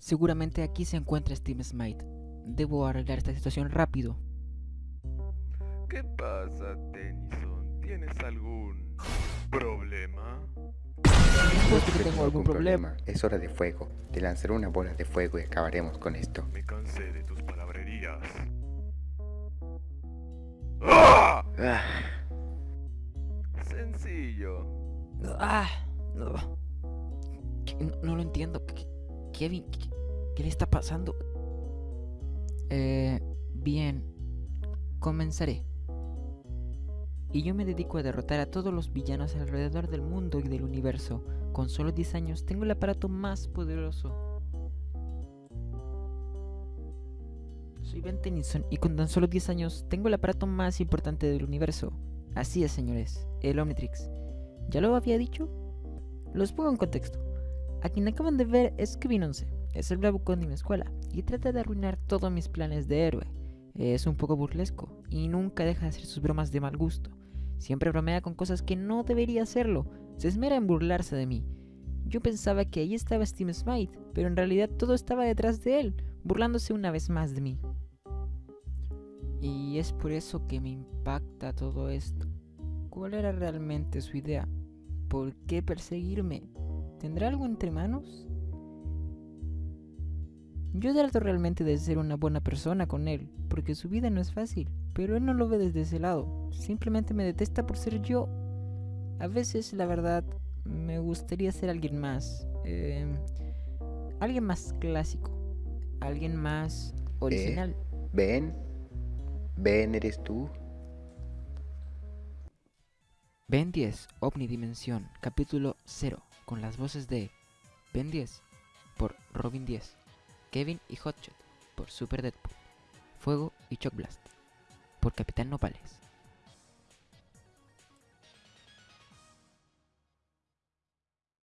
Seguramente aquí se encuentra Steve Smite. Debo arreglar esta situación rápido. ¿Qué pasa, Tennyson? ¿Tienes algún problema? Supuesto que tengo algún problema. Es hora de fuego. Te lanzaré una bola de fuego y acabaremos con esto. Me cansé de tus palabrerías. ¡Ah! Ah, Sencillo. Ah, no. No, no lo entiendo. ¿Qué- Kevin, ¿qué, le está pasando? Eh, bien. Comenzaré. Y yo me dedico a derrotar a todos los villanos alrededor del mundo y del universo. Con solo 10 años tengo el aparato más poderoso. Soy Ben Tennyson y con tan solo 10 años tengo el aparato más importante del universo. Así es, señores, el Omnitrix. ¿Ya lo había dicho? Los pongo en contexto. A quien acaban de ver es Kevin 11. Es el bravucón de mi escuela y trata de arruinar todos mis planes de héroe. Es un poco burlesco y nunca deja de hacer sus bromas de mal gusto. Siempre bromea con cosas que no debería hacerlo. Se esmera en burlarse de mí. Yo pensaba que ahí estaba Steve Smite, pero en realidad todo estaba detrás de él, burlándose una vez más de mí. Y es por eso que me impacta todo esto. ¿Cuál era realmente su idea? ¿Por qué perseguirme? ¿Tendrá algo entre manos? Yo trato realmente de ser una buena persona con él, porque su vida no es fácil, pero él no lo ve desde ese lado. Simplemente me detesta por ser yo. A veces, la verdad, me gustaría ser alguien más. eh, alguien más clásico. Alguien más original. ¿Ven? ¿Ven eres tú? Ben 10, Omnidimensión, capítulo 0, con las voces de Ben 10 por Robin 10, Kevin y Hotshot por Super Deadpool, Fuego y Shock Blast por Capitán Nopales.